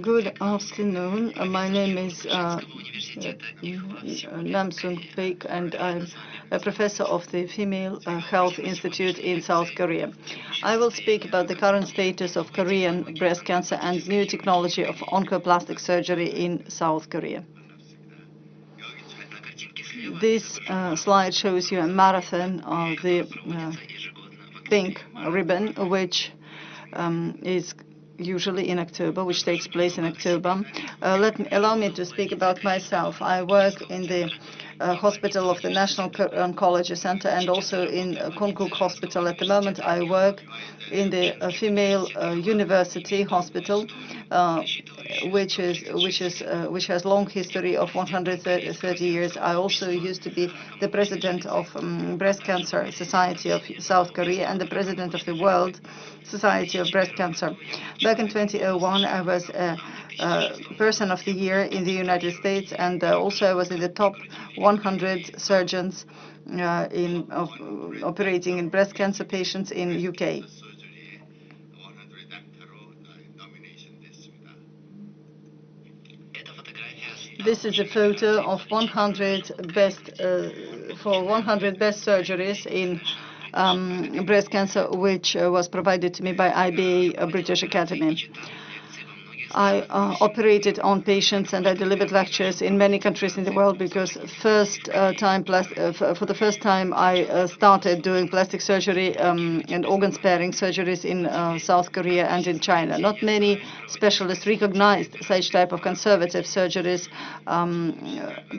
Good afternoon. Uh, my name is uh, Namsung Baek, and I'm a professor of the Female uh, Health Institute in South Korea. I will speak about the current status of Korean breast cancer and new technology of oncoplastic surgery in South Korea. This uh, slide shows you a marathon of the uh, pink ribbon, which um, is usually in October, which takes place in October. Uh, let me, allow me to speak about myself. I work in the uh, hospital of the National Oncology Center and also in uh, Konkuk Hospital. At the moment, I work in the uh, female uh, university hospital, uh, which is which is uh, which has long history of 130 years. I also used to be the president of um, Breast Cancer Society of South Korea and the president of the World Society of Breast Cancer. Back in 2001, I was a, a person of the year in the United States, and uh, also I was in the top 100 surgeons uh, in operating in breast cancer patients in UK. This is a photo of 100 best uh, for 100 best surgeries in um, breast cancer, which uh, was provided to me by IBA British Academy. I uh, operated on patients and I delivered lectures in many countries in the world because first uh, time uh, for the first time I uh, started doing plastic surgery um, and organ sparing surgeries in uh, South Korea and in China. Not many specialists recognized such type of conservative surgeries, um,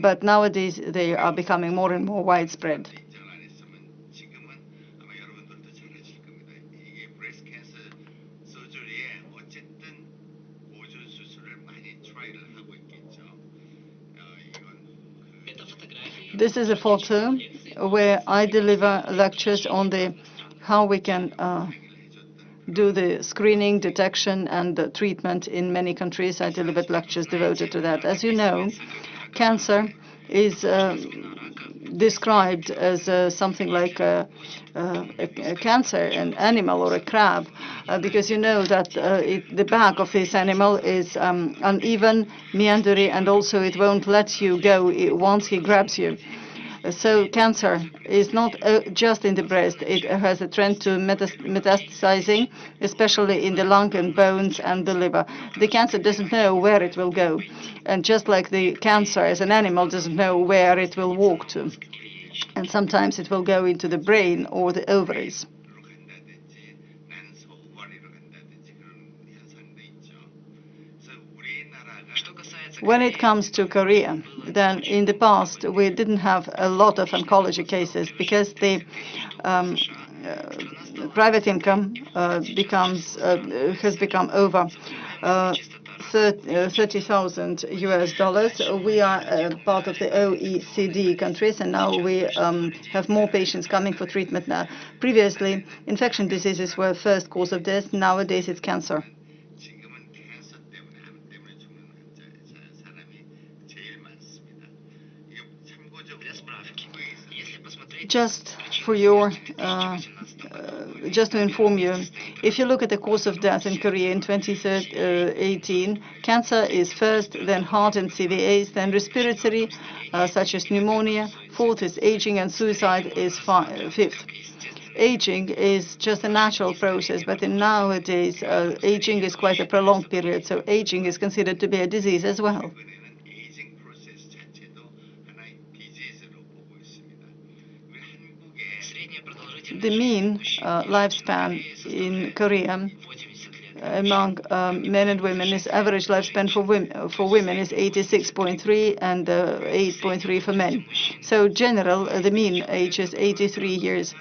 but nowadays they are becoming more and more widespread. This is a photo where I deliver lectures on the how we can uh, do the screening, detection, and the treatment in many countries. I delivered lectures devoted to that. As you know, cancer is uh, described as uh, something like a, a, a, cancer, an animal or a crab, uh, because you know that uh, it, the back of this animal is um, uneven, meandering, and also it won't let you go once he grabs you. So cancer is not uh, just in the breast. It has a trend to metastasizing, especially in the lung and bones and the liver. The cancer doesn't know where it will go. And just like the cancer as an animal doesn't know where it will walk to. And sometimes it will go into the brain or the ovaries. When it comes to Korea, then in the past we didn't have a lot of oncology cases because the um, uh, private income uh, becomes uh, has become over uh, 30,000 US dollars. We are part of the OECD countries, and now we um, have more patients coming for treatment now. Previously, infection diseases were first cause of death. Nowadays, it's cancer. Just for your, uh, just to inform you, if you look at the cause of death in Korea in 2018, cancer is first, then heart and CVAs, then respiratory, uh, such as pneumonia, fourth is aging, and suicide is fifth. Aging is just a natural process, but in nowadays, uh, aging is quite a prolonged period, so aging is considered to be a disease as well. The mean uh, lifespan in Korea among um, men and women is average lifespan for women for women is 86.3 and uh, 8.3 for men. So general uh, the mean age is 83 years.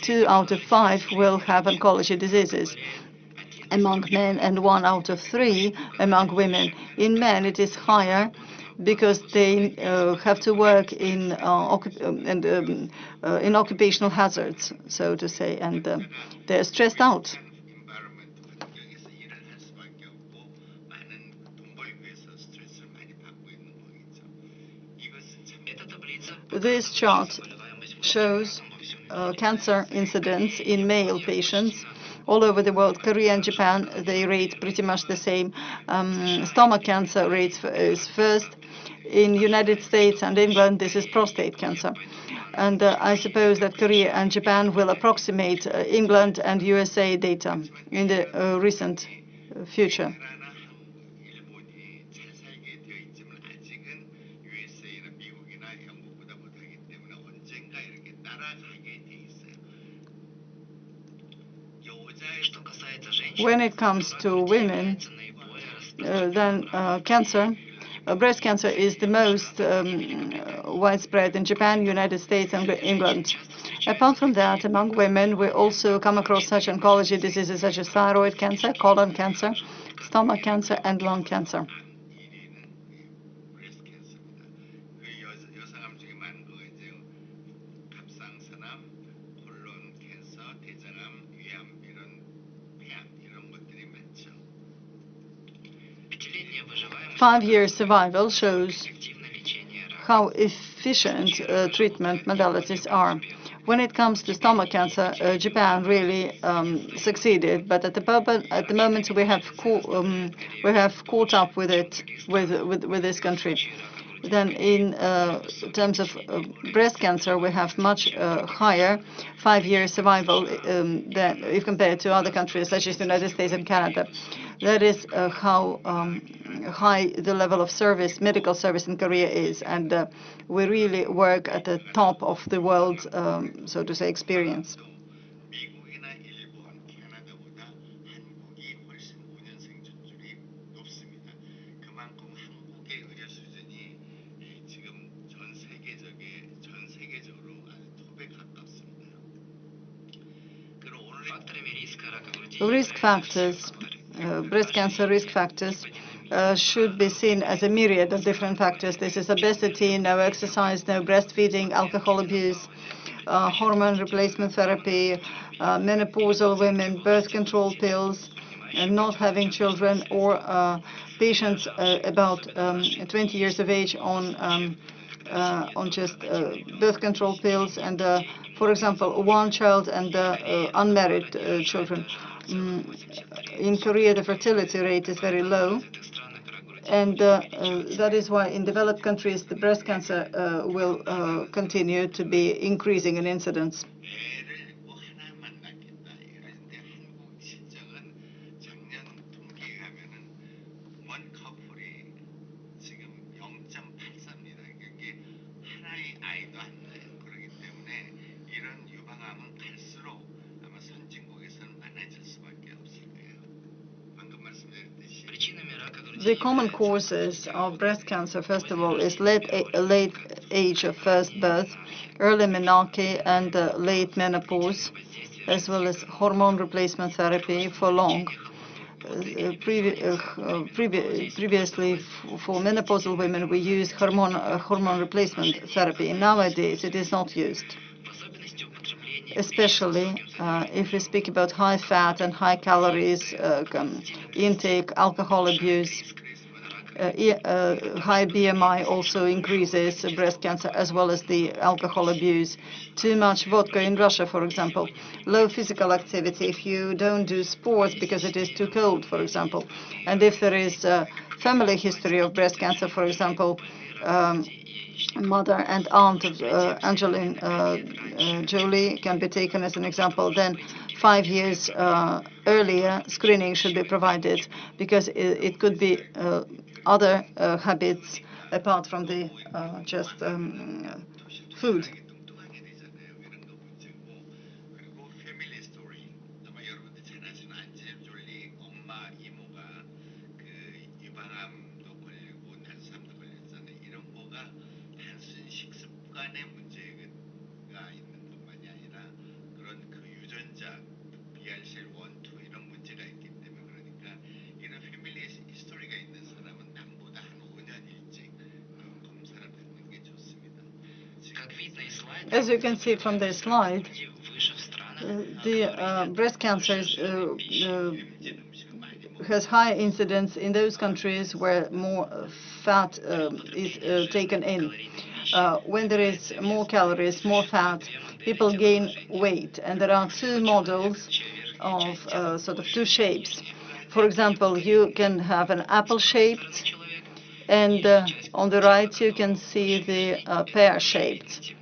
Two out of five will have oncology diseases among men and one out of three among women. In men it is higher because they uh, have to work in uh, and, um, uh, in occupational hazards, so to say, and um, they're stressed out. This chart shows uh, cancer incidence in male patients all over the world. Korea and Japan, they rate pretty much the same. Um, stomach cancer rates is first. In United States and England, this is prostate cancer. And uh, I suppose that Korea and Japan will approximate uh, England and USA data in the uh, recent future. When it comes to women, uh, then uh, cancer, breast cancer is the most um, widespread in Japan, United States, and England. Apart from that, among women, we also come across such oncology diseases such as thyroid cancer, colon cancer, stomach cancer, and lung cancer. Five-year survival shows how efficient uh, treatment modalities are. When it comes to stomach cancer, uh, Japan really um, succeeded, but at the, moment, um, we have caught up with it with this country. Then in uh, terms of uh, breast cancer, we have much uh, higher five-year survival um, than if compared to other countries such as the United States and Canada. That is how um, high the level of service, medical service in Korea is, and we really work at the top of the world, um, so to say, experience. Risk factors, uh, breast cancer risk factors, uh, should be seen as a myriad of different factors. This is obesity, no exercise, no breastfeeding, alcohol abuse, uh, hormone replacement therapy, uh, menopausal women, birth control pills, and not having children, or uh, patients uh, about um, 20 years of age on um, on just birth control pills, and for example, one child and unmarried children. Mm, in Korea, the fertility rate is very low. And uh, uh, that is why in developed countries, the breast cancer uh, will uh, continue to be increasing in incidence. The common causes of breast cancer, first of all, is late, late age of first birth, early menarche, and uh, late menopause, as well as hormone replacement therapy for long. Uh, previ uh, previ previously, for menopausal women, we used hormone, uh, hormone replacement therapy. Nowadays, it is not used especially uh, if we speak about high fat and high calories uh, intake, alcohol abuse. Uh, uh high BMI also increases breast cancer as well as the alcohol abuse. Too much vodka in Russia, for example. Low physical activity if you don't do sports because it is too cold, for example. And if there is a family history of breast cancer, for example, um, mother and aunt of uh, Angelina uh, uh, Jolie can be taken as an example, then five years uh, earlier screening should be provided because it, it could be other uh, habits apart from the just um, food. As you can see from this slide, the uh, breast cancer uh, uh, has high incidence in those countries where more fat is taken in. When there is more calories, more fat, people gain weight. And there are two models of sort of two shapes. For example, you can have an apple-shaped, and uh, on the right you can see the uh, pear-shaped.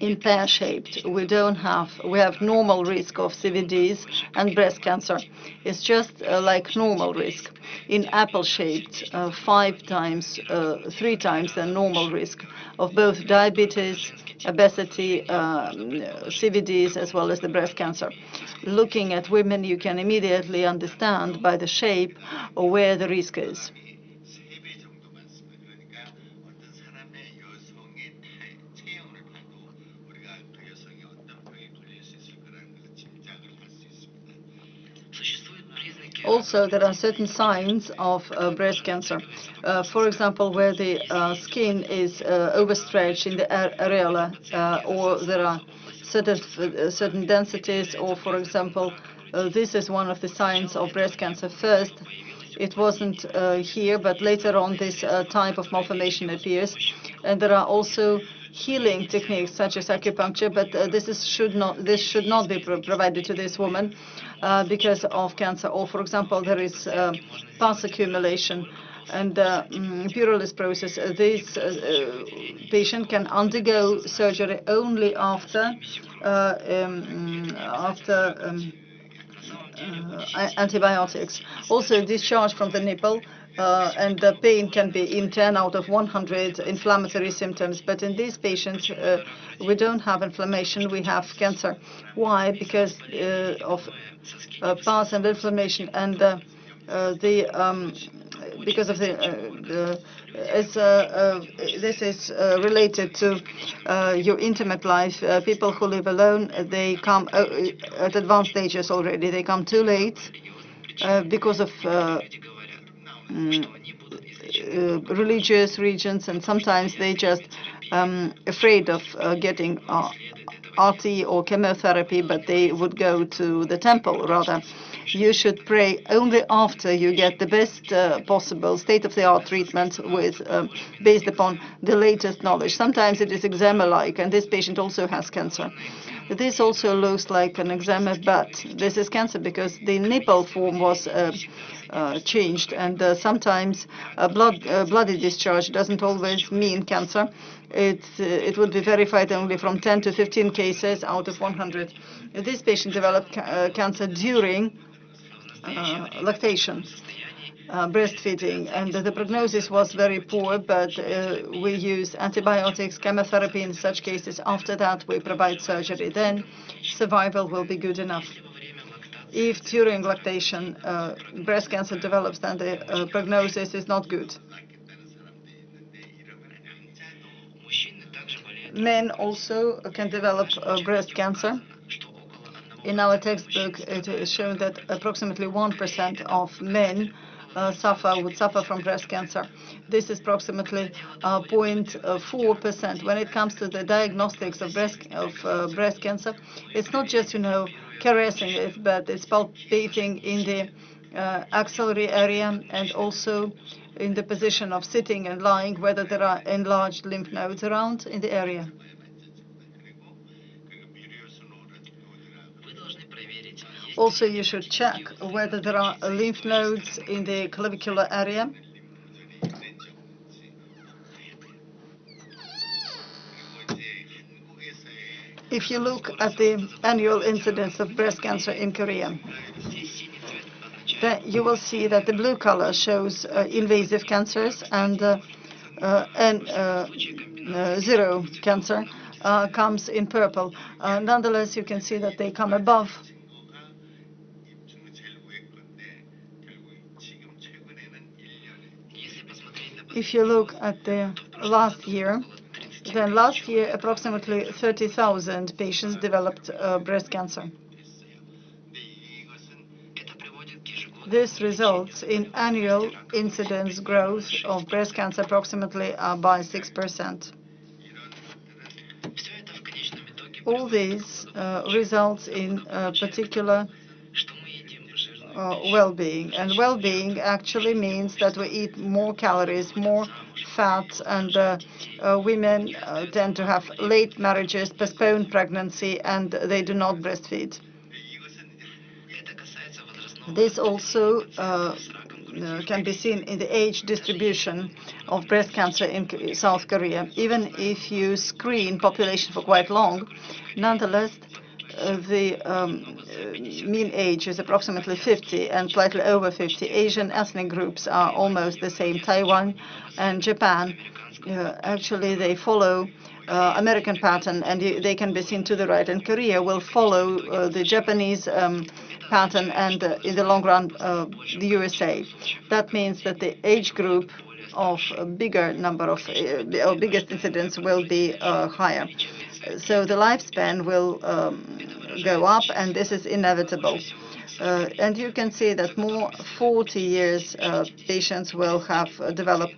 In pear-shaped, we don't have, we have normal risk of CVDs and breast cancer. It's just uh, like normal risk. In apple-shaped, uh, five times, uh, three times the normal risk of both diabetes, obesity, um, CVDs, as well as the breast cancer. Looking at women, you can immediately understand by the shape or where the risk is. Also, there are certain signs of uh, breast cancer. Uh, for example, where the uh, skin is uh, overstretched in the areola, uh, or there are certain uh, densities, or for example, this is one of the signs of breast cancer. First, it wasn't here, but later on, this type of malformation appears, and there are also healing techniques such as acupuncture, but uh, this is, should not this should not be pro provided to this woman uh, because of cancer. Or, for example, there is uh, pus accumulation and uh, mm, process. Uh, this uh, patient can undergo surgery only after um, after. Um, antibiotics. Also, discharge from the nipple uh, and the pain can be in 10 out of 100 inflammatory symptoms. But in these patients, uh, we don't have inflammation, we have cancer. Why? Because uh, of pus and inflammation and the um, because of the, the it's, this is related to your intimate life. people who live alone, they come at advanced stages already. They come too late because of Mm, uh, religious regions, and sometimes they just um, afraid of uh, getting uh, RT or chemotherapy, but they would go to the temple rather. You should pray only after you get the best uh, possible state-of-the-art treatment with um, based upon the latest knowledge. Sometimes it is eczema-like, and this patient also has cancer. This also looks like an eczema, but this is cancer because the nipple form was uh, uh, changed, and uh, sometimes blood bloody discharge doesn't always mean cancer. It it would be verified only from 10 to 15 cases out of 100. This patient developed ca cancer during lactation uh, breastfeeding, and the prognosis was very poor, but uh, we use antibiotics, chemotherapy in such cases. After that, we provide surgery. Then survival will be good enough. If during lactation uh, breast cancer develops, then the uh, prognosis is not good. Men also can develop uh, breast cancer. In our textbook, it is shown that approximately 1% of men suffer would suffer from breast cancer. This is approximately 0.4%. When it comes to the diagnostics of breast of uh, breast cancer, it's not just you know caressing it, but it's palpating in the uh, axillary area and also in the position of sitting and lying, whether there are enlarged lymph nodes around in the area. Also, you should check whether there are lymph nodes in the clavicular area. If you look at the annual incidence of breast cancer in Korea, then you will see that the blue color shows uh, invasive cancers and, uh, uh, and uh, uh, zero cancer uh, comes in purple. nonetheless, you can see that they come above If you look at the last year, then last year approximately 30,000 patients developed uh, breast cancer. This results in annual incidence growth of breast cancer approximately uh, by 6%. All these uh, results in particular uh, well-being. And well-being actually means that we eat more calories, more fat, and uh, uh, women uh, tend to have late marriages, postponed pregnancy, and they do not breastfeed. This also uh, uh, can be seen in the age distribution of breast cancer in South Korea. Even if you screen population for quite long, nonetheless, uh, the um, uh, mean age is approximately 50 and slightly over 50. Asian ethnic groups are almost the same. Taiwan and Japan, uh, actually, they follow uh, American pattern, and they can be seen to the right. And Korea will follow uh, the Japanese um, pattern and, uh, in the long run, the USA. That means that the age group of a bigger number of uh, biggest incidents will be uh, higher. So the lifespan will um, go up, and this is inevitable. Uh, and you can see that more 40 years uh, patients will have uh, developed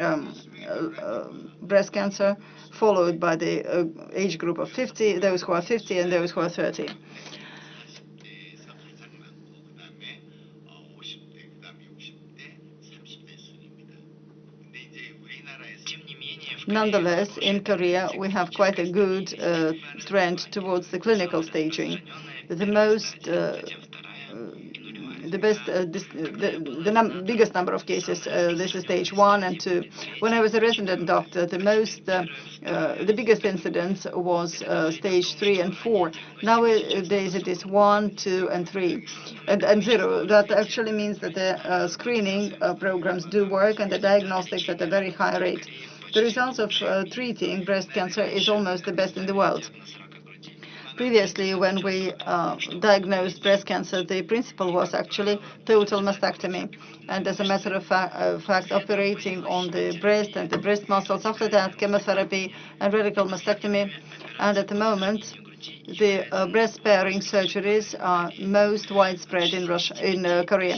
um, uh, breast cancer, followed by the age group of 50, those who are 50 and those who are 30. Nonetheless, in Korea, we have quite a good uh, trend towards the clinical staging. The most uh, uh the best, uh, uh, the, the num biggest number of cases, uh, this is stage one and two. When I was a resident doctor, the most, the biggest incidence was stage three and four. Nowadays it is one, two, and three, and, zero. That actually means that the screening programs do work and the diagnostics at a very high rate. The results of treating breast cancer is almost the best in the world. Previously, when we uh, diagnosed breast cancer, the principle was actually total mastectomy. And as a matter of, fa uh, fact, operating on the breast and the breast muscles, after that, chemotherapy and radical mastectomy. And at the moment, the uh, breast sparing surgeries are most widespread in Russia, in uh, Korea.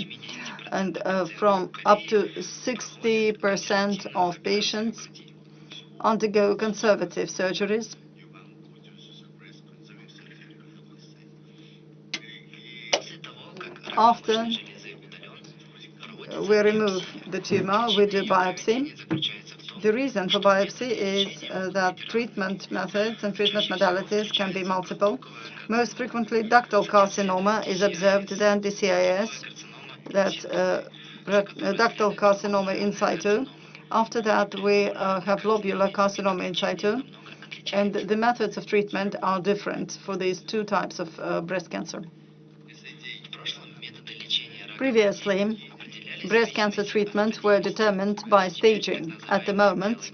And uh, from up to 60% of patients undergo conservative surgeries After we remove the tumor, we do biopsy. The reason for biopsy is uh, that treatment methods and treatment modalities can be multiple. Most frequently, ductal carcinoma is observed, then DCIS, that uh, ductal carcinoma in situ. After that, we uh, have lobular carcinoma in situ, and the methods of treatment are different for these two types of uh, breast cancer. Previously, breast cancer treatments were determined by staging. At the moment,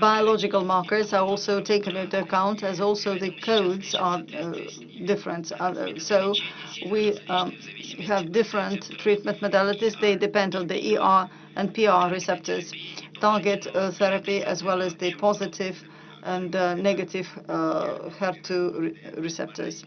biological markers are also taken into account as also the codes are uh, different. Uh, so we um, have different treatment modalities. They depend on the ER and PR receptors, target uh, therapy, as well as the positive and uh, negative uh, HER2 receptors.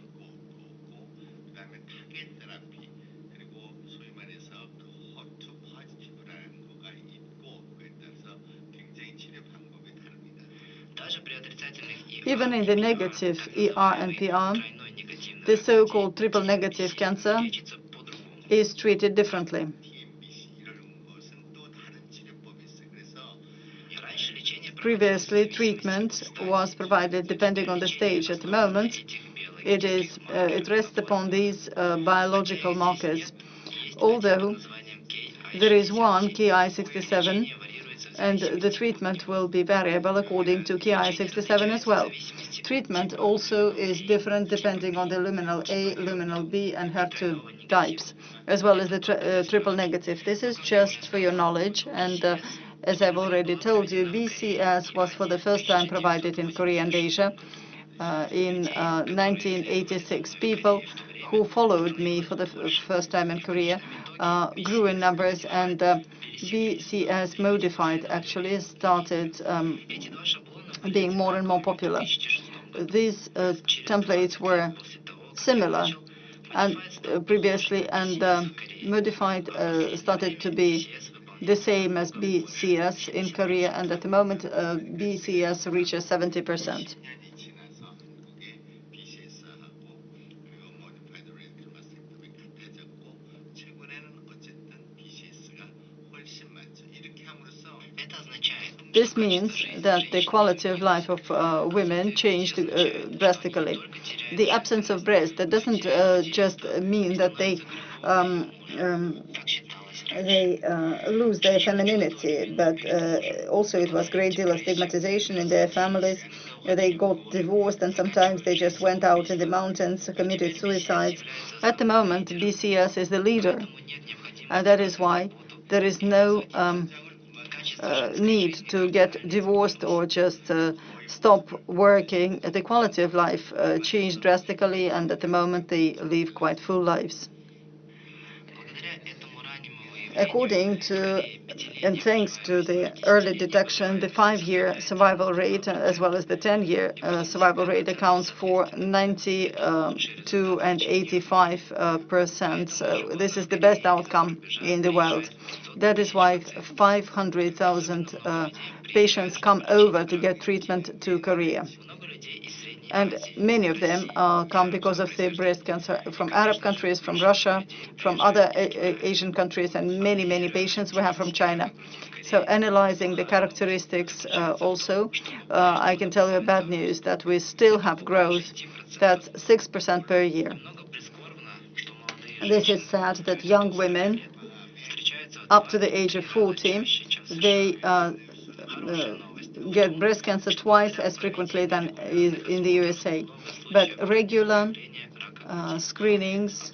Even in the negative ER and PR, the so-called triple negative cancer is treated differently. Previously, treatment was provided depending on the stage. At the moment, it is uh, it rests upon these uh, biological markers. Although there is one Ki67 and the treatment will be variable according to Ki67 as well. Treatment also is different depending on the luminal A, luminal B, and HER2 types, as well as the uh, triple negative. This is just for your knowledge, and as I've already told you, BCS was for the first time provided in Korea and Asia uh, in 1986. Uh, People who followed me for the first time in Korea uh, grew in numbers, and uh, BCS modified actually started um, being more and more popular. These uh, templates were similar and uh, previously, and uh, modified uh, started to be the same as BCS in Korea, and at the moment, BCS reaches 70 percent. This means that the quality of life of uh, women changed uh, drastically. The absence of breast, that doesn't uh, just mean that they um, um, they uh, lose their femininity, but uh, also it was a great deal of stigmatization in their families. They got divorced and sometimes they just went out in the mountains, committed suicides. At the moment, BCS is the leader, and that is why there is no um, uh, need to get divorced or just uh, stop working. The quality of life uh, changed drastically, and at the moment they live quite full lives according to and thanks to the early detection, the five-year survival rate, uh, as well as the 10-year uh, survival rate, accounts for 92 um, and 85 uh, percent. So this is the best outcome in the world. That is why 500,000 uh, patients come over to get treatment to Korea and many of them uh, come because of the breast cancer from Arab countries, from Russia, from other Asian countries, and many, many patients we have from China. So analyzing the characteristics uh, also, uh, I can tell you bad news that we still have growth that's 6% per year. This is sad that young women up to the age of 40, they uh, uh, get breast cancer twice as frequently than in the USA. But regular uh, screenings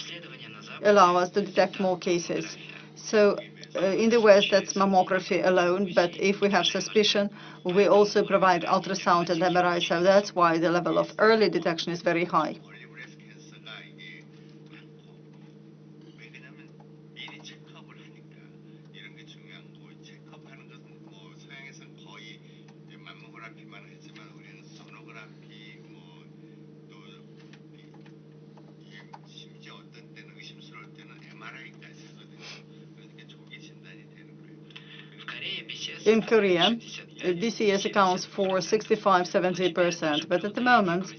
allow us to detect more cases. So uh, in the West, that's mammography alone, but if we have suspicion, we also provide ultrasound and MRI, so that's why the level of early detection is very high. In Korea, BCS accounts for 65-70%, but at the moment,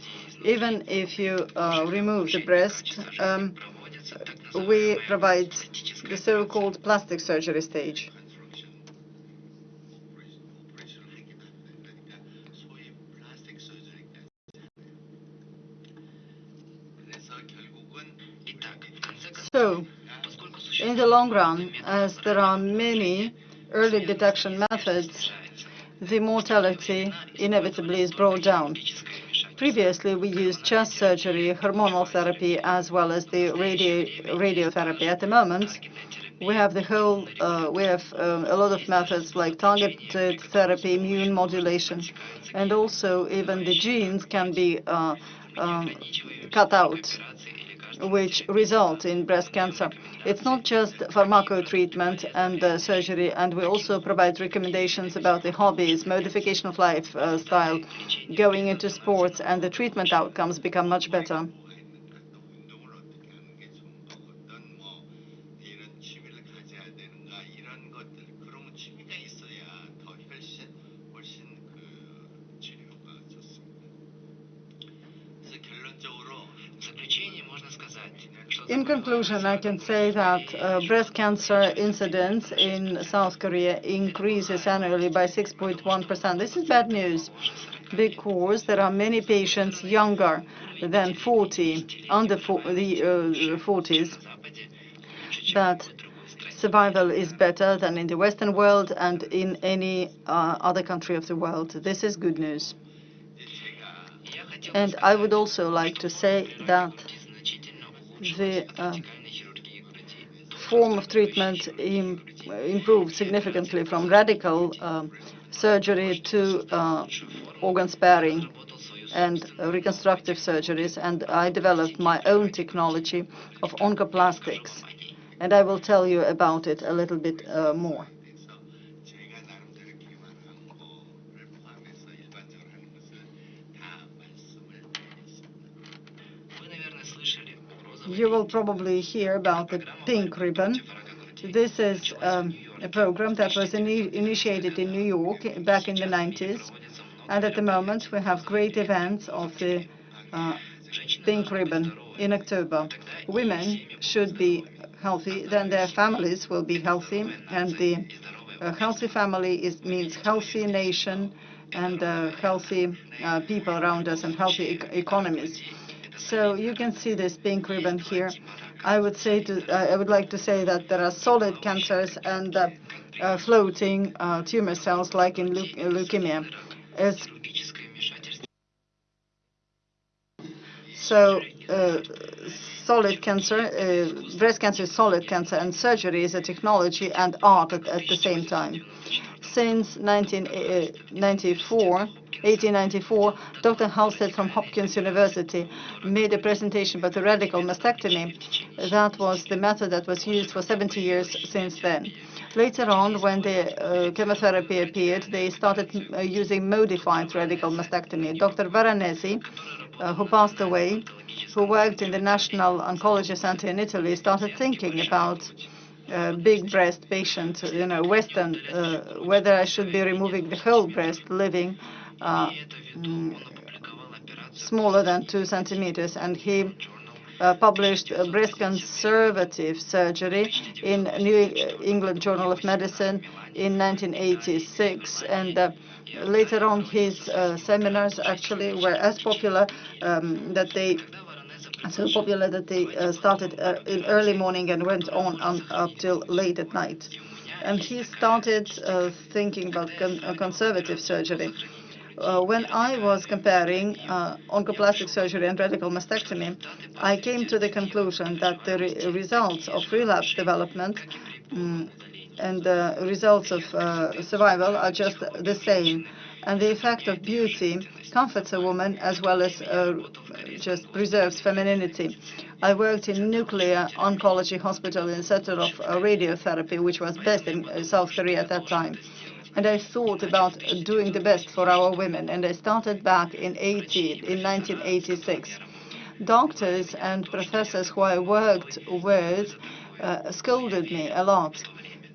even if you uh, remove the breast, um, we provide the so-called plastic surgery stage. So, in the long run, as there are many early detection methods, the mortality inevitably is brought down. Previously, we used chest surgery, hormonal therapy, as well as the radio, radiotherapy. At the moment, we have the whole, uh, we have uh, a lot of methods like targeted therapy, immune modulation, and also even the genes can be uh, um, cut out which result in breast cancer. It's not just pharmacotreatment and uh, surgery, and we also provide recommendations about the hobbies, modification of lifestyle, uh, going into sports, and the treatment outcomes become much better. Conclusion, I can say that uh, breast cancer incidence in South Korea increases annually by 6.1%. This is bad news because there are many patients younger than 40, under the uh, 40s, but survival is better than in the Western world and in any uh, other country of the world. This is good news. And I would also like to say that the uh, form of treatment Im improved significantly from radical uh, surgery to uh, organ sparing and reconstructive surgeries. And I developed my own technology of oncoplastics. And I will tell you about it a little bit uh, more. You will probably hear about the pink ribbon. This is um, a program that was in initiated in New York back in the 90s. And at the moment, we have great events of the uh, pink ribbon in October. Women should be healthy, then their families will be healthy, and the A healthy family is, means healthy nation and uh, healthy uh, people around us and healthy e economies. So you can see this pink ribbon here. I would say to, uh, I would like to say that there are solid cancers and uh, uh, floating uh, tumor cells like in leu leukemia. As so solid cancer, uh, breast cancer is solid cancer, and surgery is a technology and art at, at the same time. Since 1994, 1894, Dr. Halsted from Hopkins University made a presentation about the radical mastectomy. That was the method that was used for 70 years since then. Later on, when the uh, chemotherapy appeared, they started uh, using modified radical mastectomy. Dr. Veronesi, uh, who passed away, who worked in the National Oncology Center in Italy, started thinking about uh, big breast patient, you know, Western, uh, whether I should be removing the whole breast, living smaller than two centimeters. And he uh, published breast conservative surgery in New England Journal of Medicine in 1986. And uh, later on, his uh, seminars actually were as popular um, that they so popular that they uh, started uh, in early morning and went on, on up till late at night. And he started uh, thinking about con conservative surgery. Uh, when I was comparing uh, oncoplastic surgery and radical mastectomy, I came to the conclusion that the re results of relapse development um, and the results of uh, survival are just the same. And the effect of beauty comforts a woman as well as uh, just preserves femininity. I worked in nuclear oncology hospital in the center of uh, radiotherapy, which was best in uh, South Korea at that time. And I thought about doing the best for our women. And I started back in 18, in 1986. Doctors and professors who I worked with uh, scolded me a lot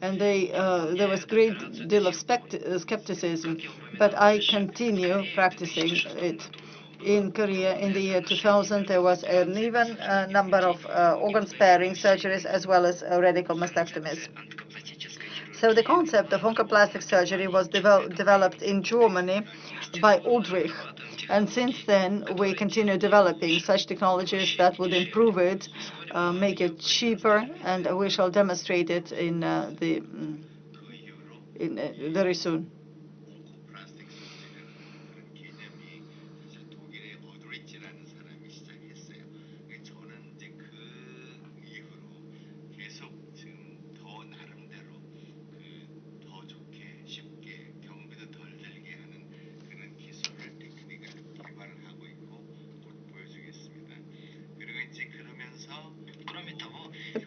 and they, uh, there was a great deal of skepticism, but I continue practicing it. In Korea, in the year 2000, there was an even uh, number of uh, organ-sparing surgeries as well as uh, radical mastectomies. So the concept of oncoplastic surgery was devel developed in Germany by Ulrich. And since then, we continue developing such technologies that would improve it uh, make it cheaper, and we shall demonstrate it in uh, the mm, in, uh, very soon.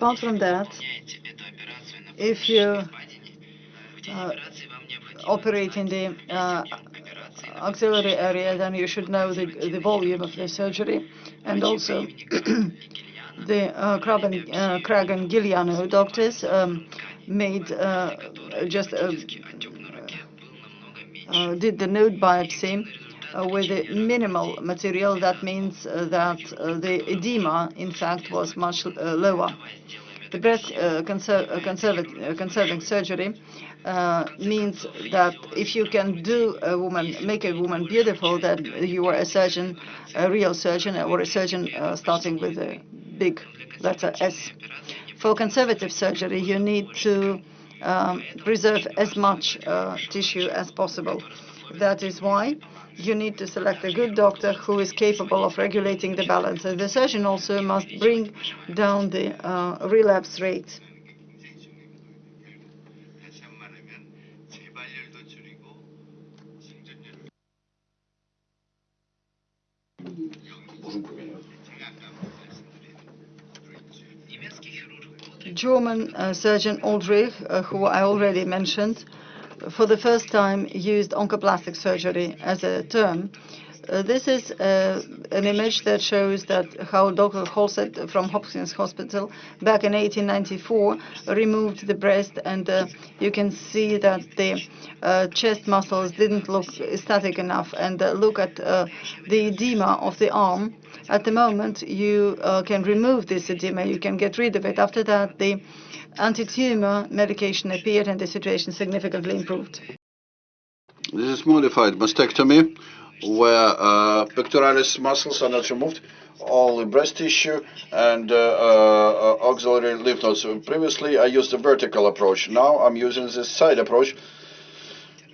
Apart from that, if you uh, operate in the uh, axillary area, then you should know the, the volume of the surgery and also the uh, Krag and, uh, Giuliano doctors um, made uh, just uh, uh, did the node biopsy with minimal material, that means uh, that uh, the edema, in fact, was much lower. The breast conser conserv conserving surgery uh, means that if you can do a woman, make a woman beautiful, then you are a surgeon, a real surgeon, or a surgeon uh, starting with a big letter S. For conservative surgery, you need to um, preserve as much uh, tissue as possible. That is why you need to select a good doctor who is capable of regulating the balance. And the surgeon also must bring down the uh, relapse rate. German uh, surgeon Ulrich, uh, who I already mentioned, for the first time used oncoplastic surgery as a term Uh, this is uh, an image that shows that how Dr. Halsted from Hopkins Hospital back in 1894 removed the breast, and uh, you can see that the uh, chest muscles didn't look static enough. And uh, look at uh, the edema of the arm. At the moment, you can remove this edema, you can get rid of it. After that, the anti-tumor medication appeared, and the situation significantly improved. This is modified mastectomy where uh, pectoralis muscles are not removed, only breast tissue and uh, uh, axillary lymph nodes. Previously, I used the vertical approach. Now I'm using the side approach.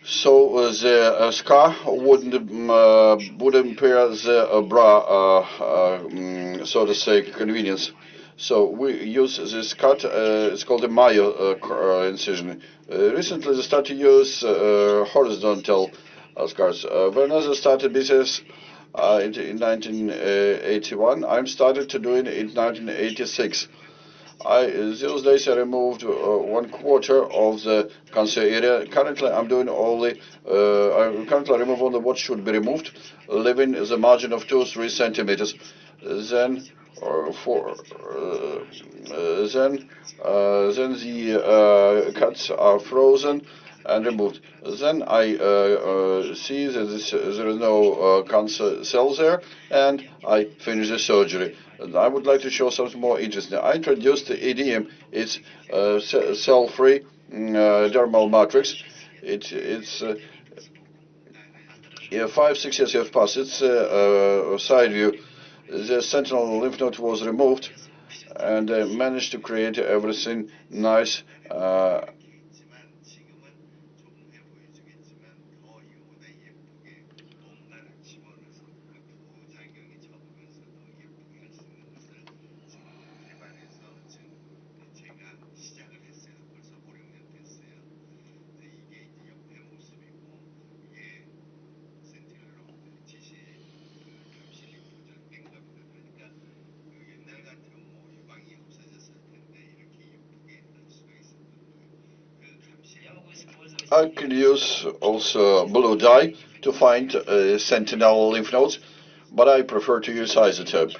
So uh, the uh, scar wouldn't uh, would impair the bra, um, so to say, convenience. So we use this cut. it's called a Mayo incision. recently, they started to use horizontal scars. Uh, when I started business uh, in, in 1981, I started to do it in 1986. I, those days I removed uh, one quarter of the cancer area. Currently, I'm doing only, uh, I currently remove only what should be removed, leaving the margin of two, three centimeters. Then, or for, uh, then, then the cuts are frozen and removed. Then I uh, uh, see that this, there is no uh, cancer cells there, and I finish the surgery. I would like to show something more interesting. I introduced the ADM. It's uh, cell-free mm, uh, dermal matrix. It, it's uh, yeah, five, six years have passed. It's a side view. The sentinel lymph node was removed, and I managed to create everything nice. Could use also blue dye to find uh, sentinel lymph nodes, but I prefer to use isotope.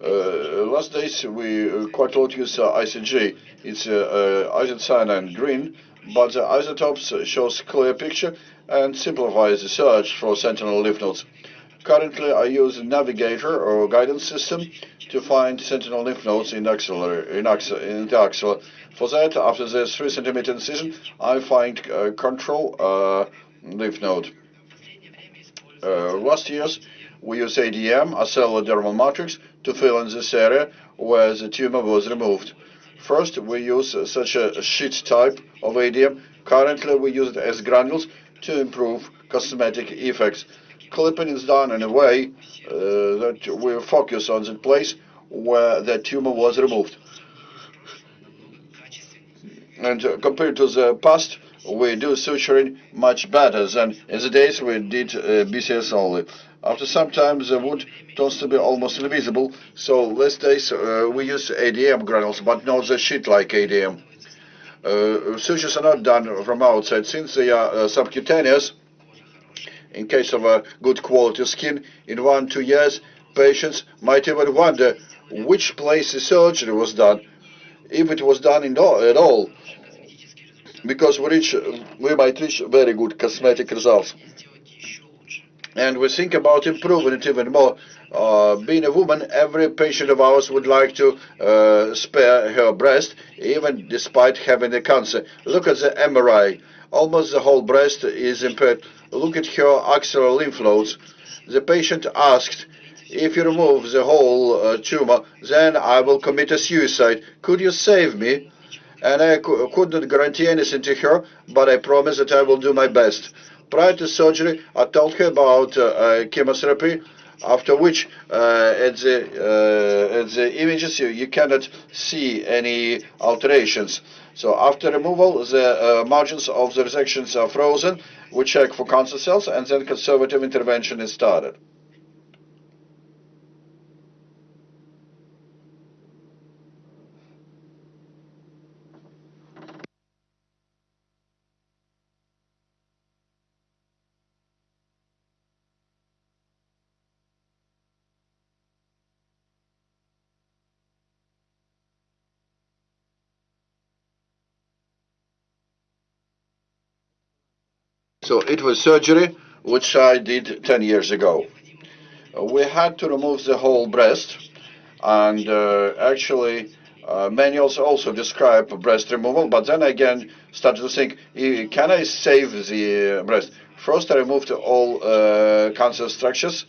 Uh, last days we uh, quite a lot use uh, ICG. It's uh, uh, isocyanine green, but the isotopes shows clear picture and simplifies the search for sentinel lymph nodes. Currently, I use a navigator or guidance system to find sentinel lymph nodes in, in, in the axilla. For that, after the 3 centimeter incision, I find uh, control uh, lymph node. Uh, last years, we use ADM, acellular dermal matrix, to fill in this area where the tumor was removed. First, we use such a sheet type of ADM. Currently, we use it as granules to improve cosmetic effects clipping is done in a way uh, that we focus on the place where the tumor was removed. And uh, compared to the past, we do suturing much better than in the days we did uh, BCS only. After some time, the wound turns to be almost invisible, so these days uh, we use ADM granules, but not the sheet like ADM. Uh, sutures are not done from outside, since they are uh, subcutaneous, in case of a good quality skin, in one, two years, patients might even wonder which place the surgery was done, if it was done all, at all, because we, reach, we might reach very good cosmetic results. And we think about improving it even more. Uh, being a woman, every patient of ours would like to uh, spare her breast, even despite having the cancer. Look at the MRI. Almost the whole breast is impaired. Look at her axillary lymph nodes. The patient asked, if you remove the whole uh, tumor, then I will commit a suicide. Could you save me? And I could not guarantee anything to her, but I promise that I will do my best. Prior to surgery, I told her about uh, uh, chemotherapy, after which uh, at, the, uh, at the images you, you cannot see any alterations. So after removal, the uh, margins of the resections are frozen. We check for cancer cells, and then conservative intervention is started. So it was surgery, which I did 10 years ago. We had to remove the whole breast, and uh, actually, uh, manuals also describe breast removal, but then again, started to think, can I save the breast? First, I removed all uh, cancer structures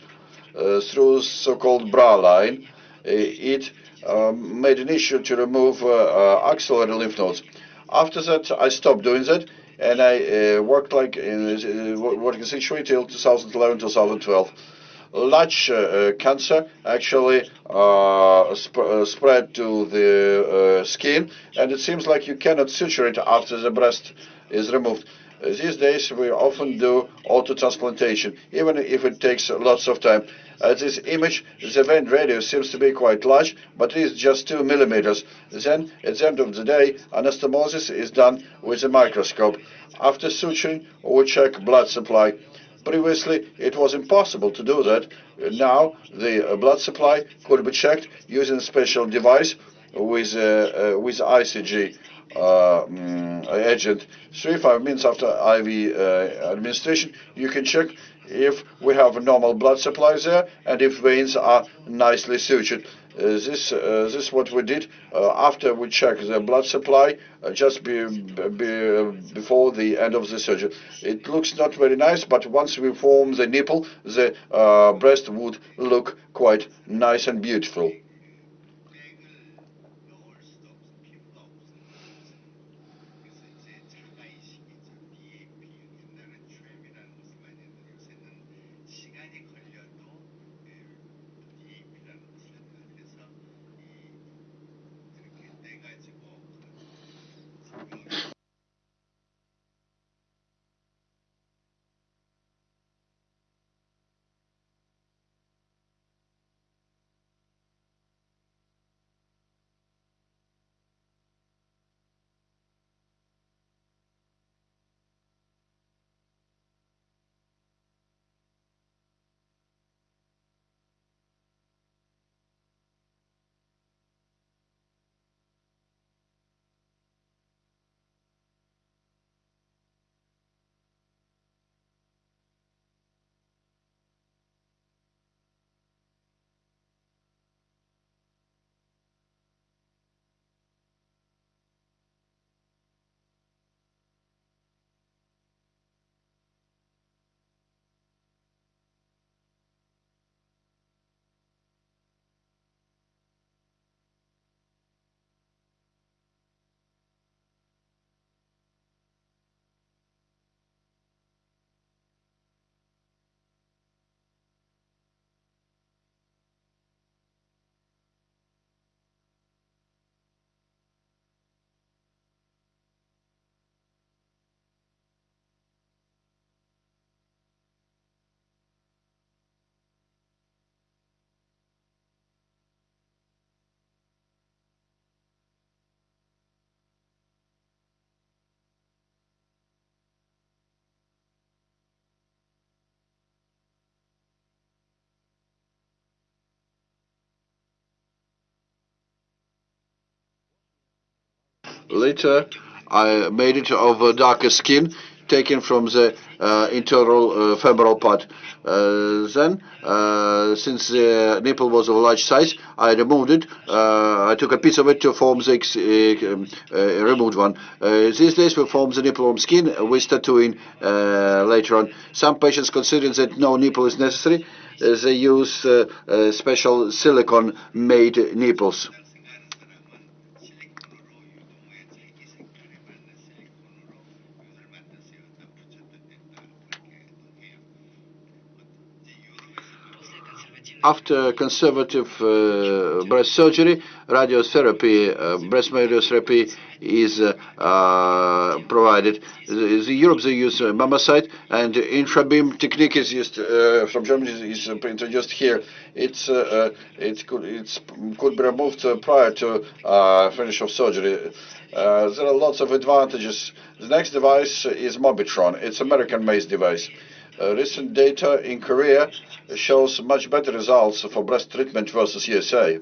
uh, through so-called bra line. It um, made an issue to remove uh, uh, axillary lymph nodes. After that, I stopped doing that, and I uh, worked like in working situation till 2011, 2012 large uh, cancer actually uh, sp uh, spread to the skin, and it seems like you cannot suture it after the breast is removed. These days, we often do auto-transplantation, even if it takes lots of time. Uh, this image, the vein radius seems to be quite large, but it is just 2 millimeters. Then, at the end of the day, anastomosis is done with a microscope. After suturing, we check blood supply. Previously, it was impossible to do that. Now, the uh, blood supply could be checked using a special device with, uh, uh with ICG uh, um, agent. Three, five minutes after IV uh, administration, you can check if we have normal blood supply there and if veins are nicely sutured. Uh, this uh, this is what we did uh, after we checked the blood supply just be, be, before the end of the surgery. It looks not very nice, but once we form the nipple, the breast would look quite nice and beautiful. Later, I made it of a darker skin taken from the uh, internal uh, femoral part. Uh, then, uh, since the nipple was of large size, I removed it. Uh, I took a piece of it to form the um, uh, removed one. these days, we form the nipple from skin with tattooing later on. Some patients consider that no nipple is necessary. they use special silicone-made nipples. After conservative uh, breast surgery, radiotherapy, uh, breast radiotherapy is uh, uh provided. In Europe, they use uh, MammoSite, and intrabeam technique is used uh, from Germany is introduced here. It's it could it's could be removed prior to finish of surgery. there are lots of advantages. The next device is Mobitron. It's American-made device. Uh, recent data in Korea shows much better results for breast treatment versus USA.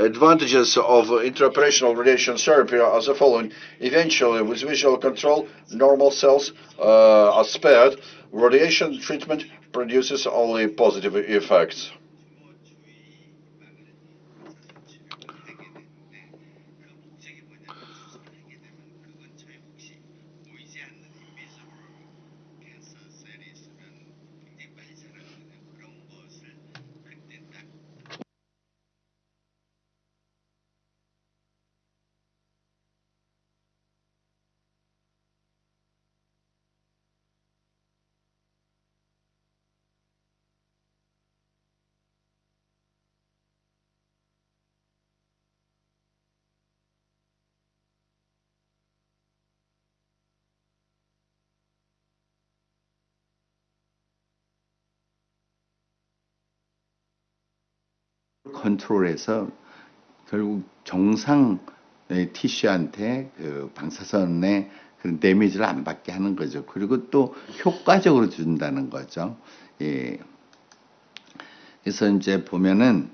Advantages of intraoperational radiation therapy are the following. Eventually, with visual control, normal cells uh, are spared. Radiation treatment produces only positive effects. 컨트롤해서 결국 정상 티슈한테 그 방사선의 그런 데미지를 안 받게 하는 거죠. 그리고 또 효과적으로 준다는 거죠. 예. 그래서 이제 보면은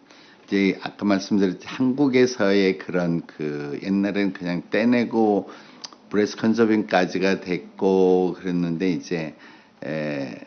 이제 아까 말씀드렸지 한국에서의 그런 그 옛날에는 그냥 떼내고 브레스 컨저빙까지가 됐고 그랬는데 이제 에,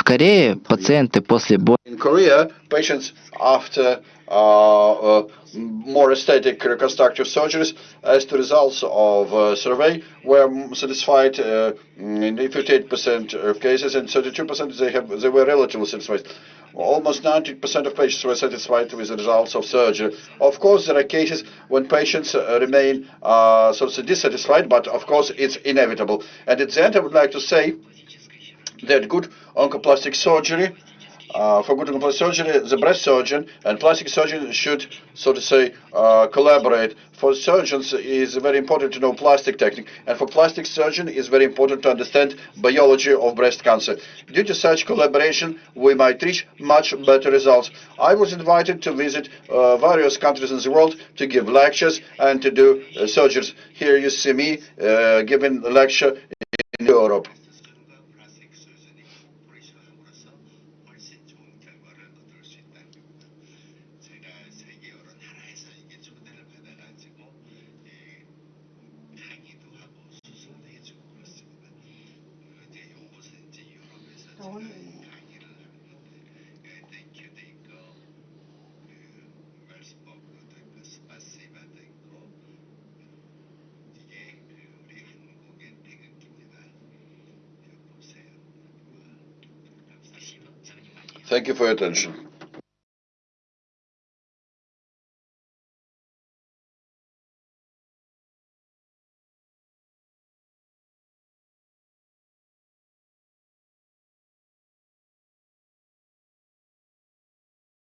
В Корее пациенты после боя In Korea, patients after uh, uh, more aesthetic reconstructive surgeries, as the results of uh, survey, were satisfied uh, in 58% of cases, and 32% they have they were relatively satisfied. Almost 90% of patients were satisfied with the results of surgery. Of course, there are cases when patients uh, remain uh, so dissatisfied, but of course it's inevitable. And at the end, I would like to say that good oncoplastic surgery, uh, for good oncoplastic surgery, the breast surgeon and plastic surgeon should, so to say, uh, collaborate. For surgeons, it is very important to know plastic technique, and for plastic surgeon, it's very important to understand biology of breast cancer. Due to such collaboration, we might reach much better results. I was invited to visit uh, various countries in the world to give lectures and to do uh, surgeries. Here you see me uh, giving a lecture in Europe. Thank you for your attention.